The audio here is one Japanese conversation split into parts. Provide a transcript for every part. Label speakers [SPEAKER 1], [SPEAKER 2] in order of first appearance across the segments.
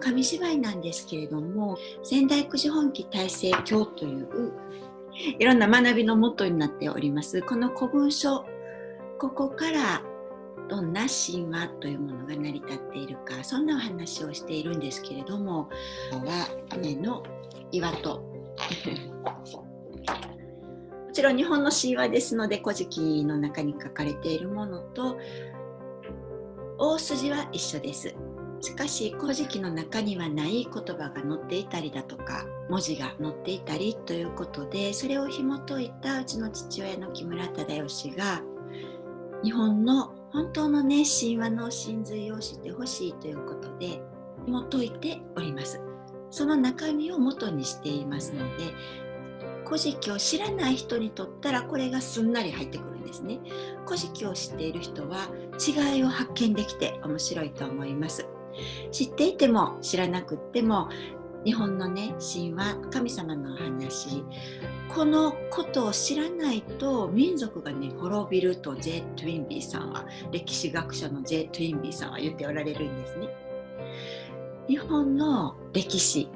[SPEAKER 1] 紙芝居なんですけれども仙台九時本気大成教といういろんな学びのもとになっておりますこの古文書ここからどんな神話というものが成り立っているかそんなお話をしているんですけれどもは雨の岩とも ちろん日本の神話ですので「古事記」の中に書かれているものと大筋は一緒です。しかし古事記の中にはない言葉が載っていたりだとか文字が載っていたりということでそれを紐解いたうちの父親の木村忠義が日本の本当のね神話の真髄を知ってほしいということで紐解いております。その中身を元にしていますので古事記を知らない人にとったらこれがすんなり入ってくるんですね古事記を知っている人は違いを発見できて面白いと思います知っていても知らなくっても日本のね神話神様の話このことを知らないと民族がね滅びると J. トゥインビーさんは歴史学者の J. トゥインビーさんは言っておられるんですね。日本の歴史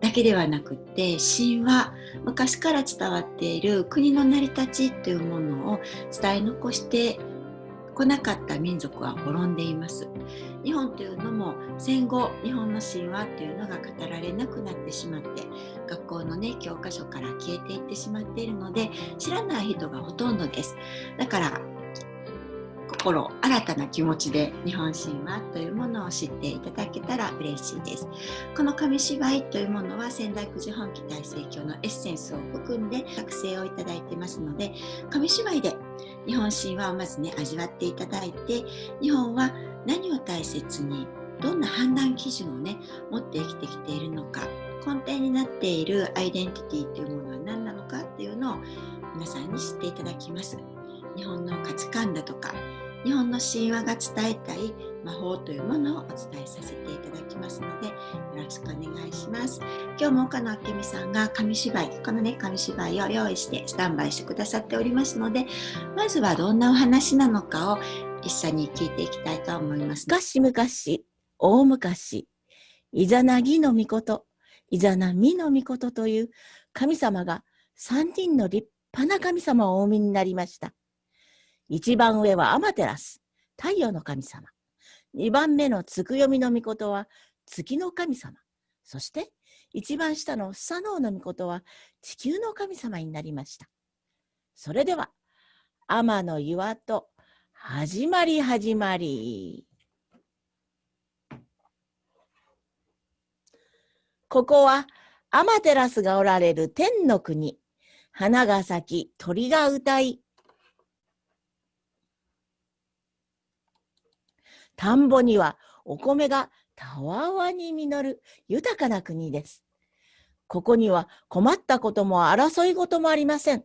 [SPEAKER 1] だけではなくって神話昔から伝わっている国の成り立ちというものを伝え残してこなかった民族は滅んでいます日本というのも戦後日本の神話というのが語られなくなってしまって学校のね教科書から消えていってしまっているので知らない人がほとんどです。だから心新たな気持ちで日本神話というものを知っていただけたら嬉しいです。この紙芝居というものは仙台九時本気大盛況のエッセンスを含んで作成をいただいてますので紙芝居で日本神話をまずね味わっていただいて日本は何を大切にどんな判断基準をね持って生きてきているのか根底になっているアイデンティティというものは何なのかっていうのを皆さんに知っていただきます。日本の価値観だとか日本の神話が伝えたい魔法というものをお伝えさせていただきますのでよろしくお願いします。今日も岡野明美さんが紙芝居このね紙芝居を用意してスタンバイしてくださっておりますのでまずはどんなお話なのかを一緒に聞いていきたいと思います、
[SPEAKER 2] 昔々大昔イザナギの御事イザナミの御事という神様が三人の立派な神様をお産みになりました一番上はアマテラス、太陽の神様。二番目のつくよみの御事は月の神様。そして一番下のスサノオの御事は地球の神様になりました。それでは、天の岩と始まり始まり。ここはアマテラスがおられる天の国。花が咲き、鳥が歌い、田んぼにはお米がたわわに実る豊かな国です。ここには困ったことも争い事もありません。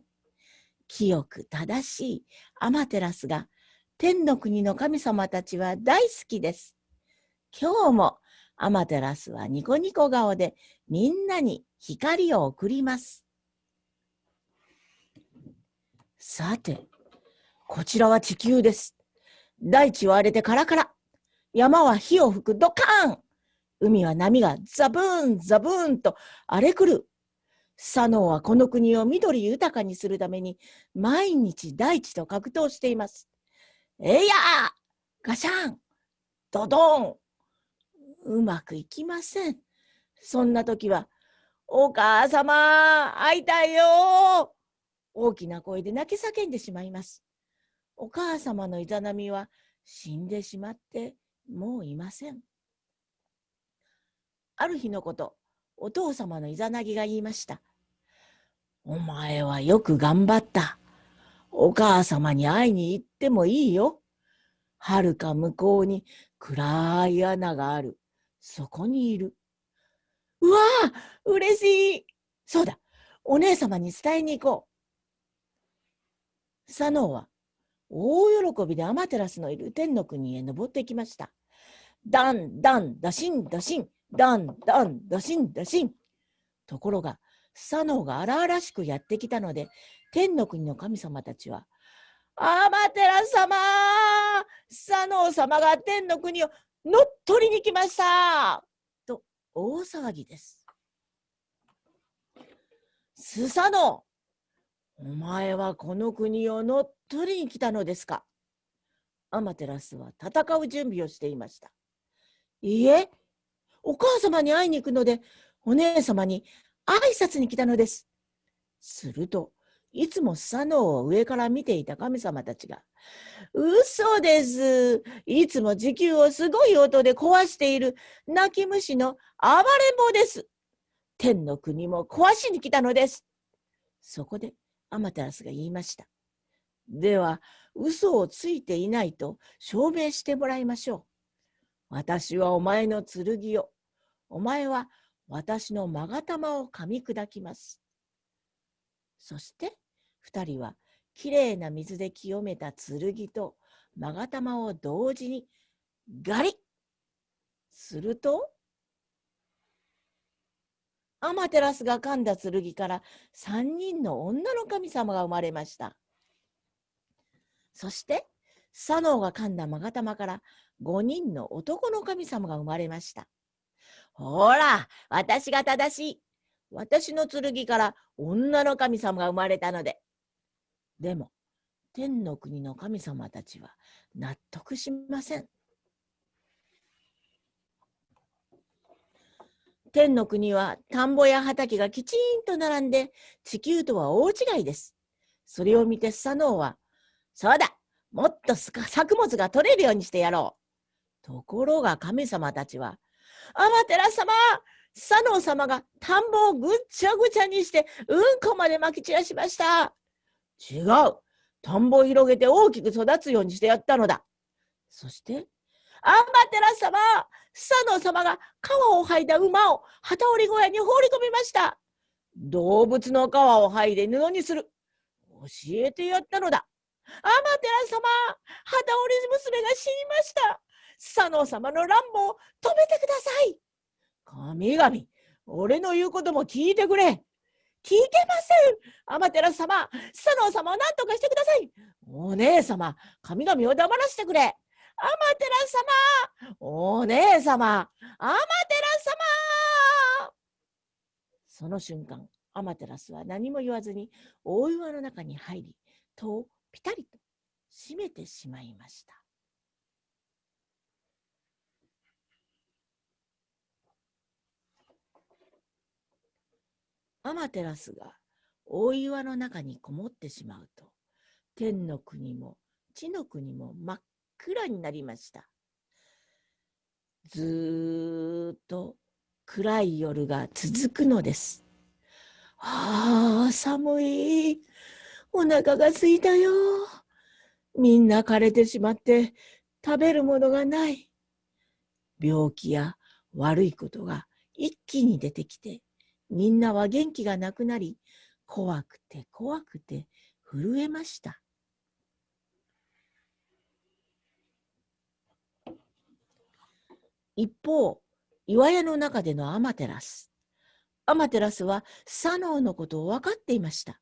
[SPEAKER 2] 清く正しいアマテラスが天の国の神様たちは大好きです。今日もアマテラスはニコニコ顔でみんなに光を送ります。さて、こちらは地球です。大地は荒れてカラカラ。山は火を吹くドカーン海は波がザブーンザブーンと荒れ狂う。サノーはこの国を緑豊かにするために毎日大地と格闘しています。えいやガシャンドドンうまくいきません。そんな時は、お母様会いたいよ大きな声で泣き叫んでしまいます。お母様のイザナミは死んでしまってもういません。ある日のこと、お父様のイザナギが言いました。お前はよく頑張った。お母様に会いに行ってもいいよ。はるか向こうに暗い穴がある。そこにいる。うわあ嬉しいそうだお姉様に伝えに行こう。サノーは大喜びでアマテラスのいる天の国へ登ってきました。ダン、ダン、ダシン、ダシン、ダン、ダン、ダシン、ダシン。ところが、サノーが荒々しくやってきたので、天の国の神様たちは、アマテラ様サノー様が天の国を乗っ取りに来ましたと大騒ぎです。スサノお前はこの国を乗っ取りに来たのですかアマテラスは戦う準備をしていました。いいえ、お母様に会いに行くので、お姉様に挨拶に来たのです。すると、いつもスサノオを上から見ていた神様たちが、嘘です。いつも地球をすごい音で壊している泣き虫の暴れん坊です。天の国も壊しに来たのです。そこでアマテラスが言いました。では、嘘をついていないと証明してもらいましょう。私はお前の剣を、お前は私の勾玉を噛み砕きます。そして二人はきれいな水で清めた剣と勾玉を同時にガリッするとアマテラスが噛んだ剣から三人の女の神様が生まれました。そしてサノオが噛んだ勾玉から五人の男の神様が生まれました。ほら、私が正しい。私の剣から女の神様が生まれたので。でも、天の国の神様たちは納得しません。天の国は田んぼや畑がきちんと並んで地球とは大違いです。それを見てスサノオは、そうだもっと作物が取れるようにしてやろう。ところが神様たちは、アマテラ様サノオ様が田んぼをぐっちゃぐちゃにしてうんこまでまき散らしました。違う。田んぼを広げて大きく育つようにしてやったのだ。そして、アンバテラ様、スサノオ様が皮を剥いだ馬を旗織り小屋に放り込みました。動物の皮を剥いで布にする。教えてやったのだ。アマテラ様、旗織り娘が死にました。スサノオ様の乱暴を止めてください。神々、俺の言うことも聞いてくれ。聞けません。アマテラス様、スサノオ様を何とかしてください。お姉様、神々を黙らせてくれ。アマテラス様お姉様アマテラス様。その瞬間、アマテラスは何も言わずに大岩の中に入り、戸をピタリと閉めてしまいました。アマテラスが大岩の中にこもってしまうと、天の国も地の国も真っ暗になりました。ずっと暗い夜が続くのです。ああ、寒い。お腹が空いたよ。みんな枯れてしまって食べるものがない。病気や悪いことが一気に出てきてみんなは元気がなくなり、怖くて怖くて震えました。一方、岩屋の中でのアマテラス。アマテラスはサノオのことを分かっていました。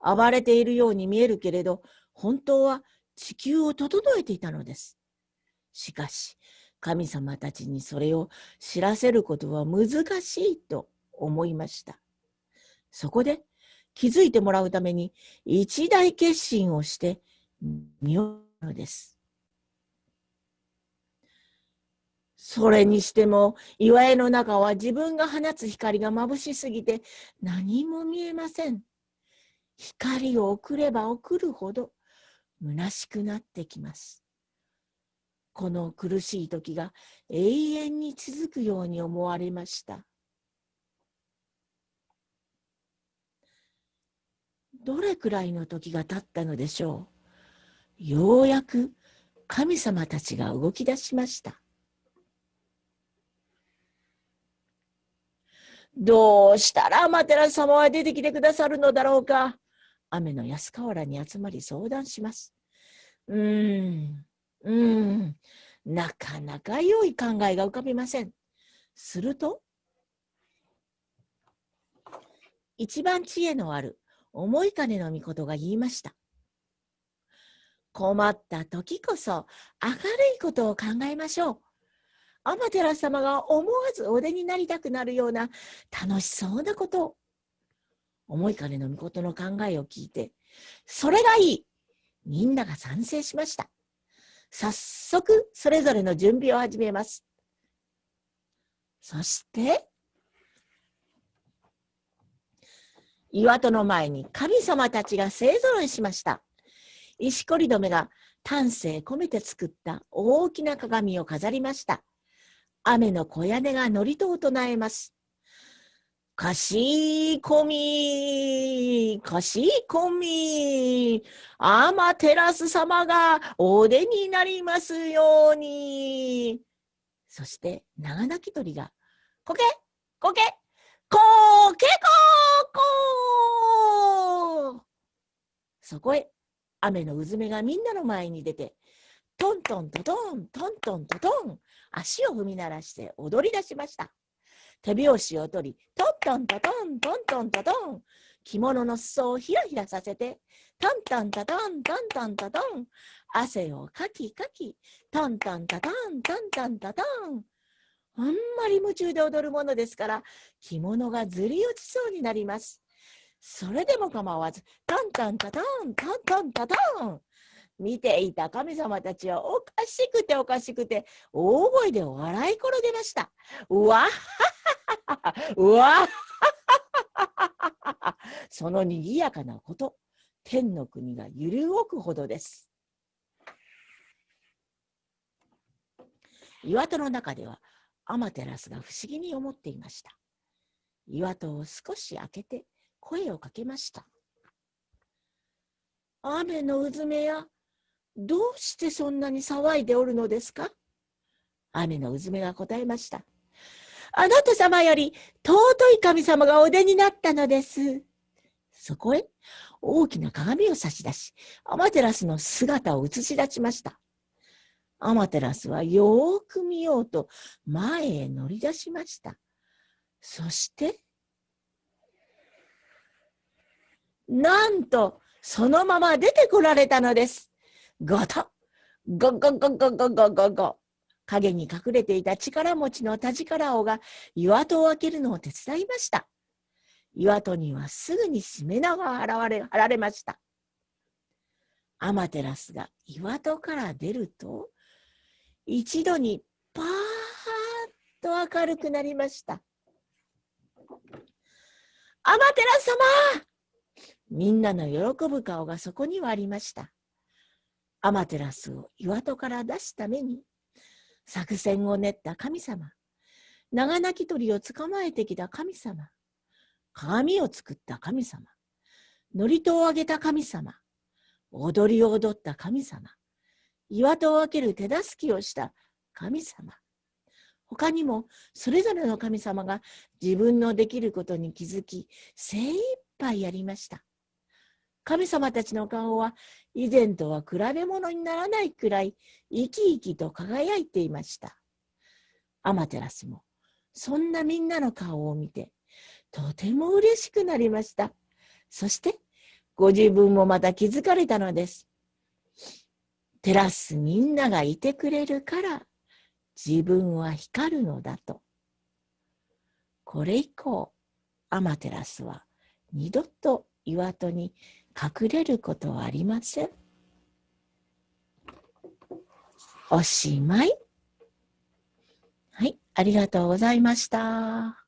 [SPEAKER 2] 暴れているように見えるけれど、本当は地球を整えていたのです。しかし、神様たちにそれを知らせることは難しいと思いました。そこで気づいてもらうために一大決心をしてみようのです。それにしても岩絵の中は自分が放つ光が眩しすぎて何も見えません。光を送れば送るほど虚しくなってきます。この苦しい時が永遠に続くように思われました。どれくらいの時が経ったのでしょう？ようやく神様たちが動き出しました。どうしたらマテラ様は出てきてくださるのだろうか？雨の安河原に集まり相談します。うーん、うーん、なかなか良い考えが浮かびません。すると、一番知恵のある思い金の御事が言いました。困った時こそ明るいことを考えましょう。アマテラス様が思わずお出になりたくなるような楽しそうなことを。思いかねの御事の考えを聞いて、それがいいみんなが賛成しました。早速、それぞれの準備を始めます。そして、岩戸の前に神様たちが勢ぞろいしました。石こり止めが丹精込めて作った大きな鏡を飾りました。雨の小屋根が祝詞を唱えます。かしこみ、かしこみ、アマテラス様がお出になりますように。そして長鳴き鳥が、こけ、こけ、こけここそこへ雨のうずめがみんなの前に出て、トントントトン、トントントトン、足を踏み鳴らして踊り出しました。手拍子を取り、トントントトン、トントントトン、着物の裾をひらひらさせて、トントントトン、トントントトン、汗をかきかき、トントントトン、トントントトン。あんまり夢中で踊るものですから、着物がずり落ちそうになります。それでも構わず、トントントトン、トントントトン。見ていた神様たちはおかしくておかしくて大声で笑い転げました。うわうわそのにぎやかなこと、天の国が揺る動くほどです。岩戸の中ではアマテラスが不思議に思っていました。岩戸を少し開けて声をかけました。雨のうずめやどうしてそんなに騒いでおるのですか？雨のうずめが答えました。あなた様より尊い神様がお出になったのです。そこへ大きな鏡を差し出し、アマテラスの姿を映し出しました。アマテラスはよーく見ようと前へ乗り出しました。そして、なんとそのまま出てこられたのです。ゴトゴゴゴゴゴゴゴゴ影に隠れていた力持ちの田力王が岩戸を開けるのを手伝いました。岩戸にはすぐにしめ縄が現れ貼られました。アマテラスが岩戸から出ると、一度にパーッと明るくなりました。アマテラス様みんなの喜ぶ顔がそこにはありました。アマテラスを岩戸から出すために作戦を練った神様、長鳴き鳥を捕まえてきた神様、鏡を作った神様、祝詞をあげた神様、踊りを踊った神様、岩戸を開ける手助けをした神様、他にもそれぞれの神様が自分のできることに気づき精一杯やりました。神様たちの顔は以前とは比べ物にならないくらい生き生きと輝いていました。アマテラスもそんなみんなの顔を見てとても嬉しくなりました。そしてご自分もまた気づかれたのです。照らすみんながいてくれるから自分は光るのだと。これ以降アマテラスは二度と岩戸に隠れることはありません。おしまい。はい、ありがとうございました。